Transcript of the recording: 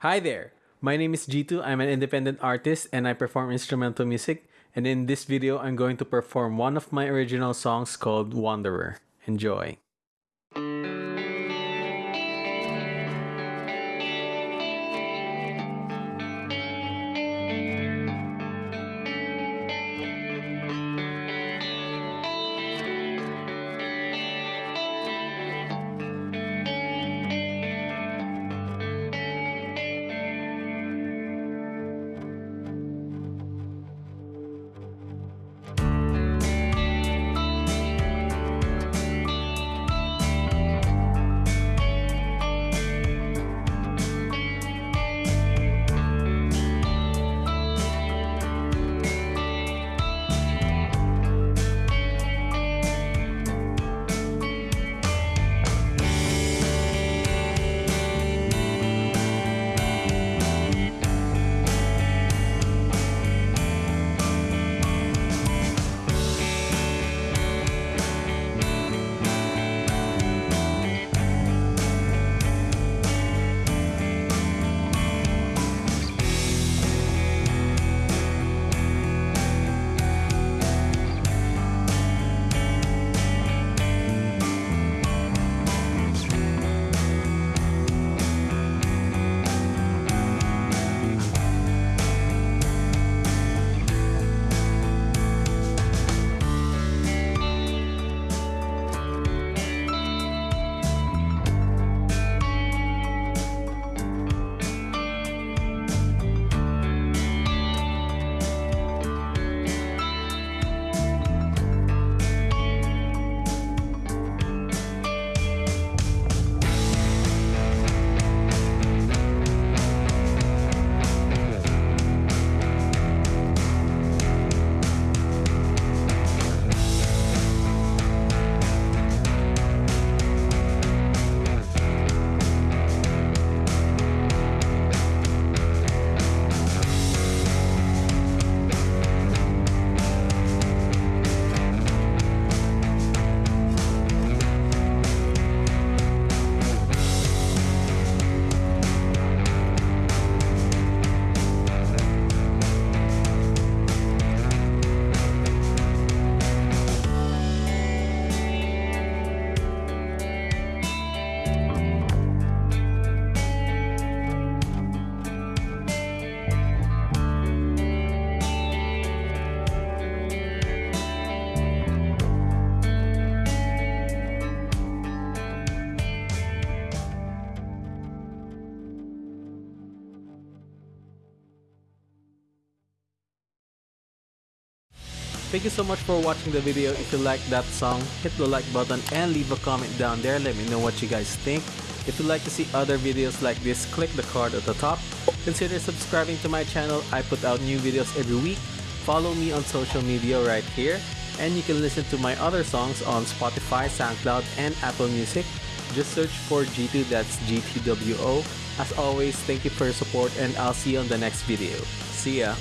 Hi there! My name is G2. I'm an independent artist and I perform instrumental music. And in this video, I'm going to perform one of my original songs called Wanderer. Enjoy! Thank you so much for watching the video. If you like that song, hit the like button and leave a comment down there. Let me know what you guys think. If you'd like to see other videos like this, click the card at the top. Consider subscribing to my channel. I put out new videos every week. Follow me on social media right here. And you can listen to my other songs on Spotify, SoundCloud, and Apple Music. Just search for G2, that's GTWO. As always, thank you for your support and I'll see you on the next video. See ya!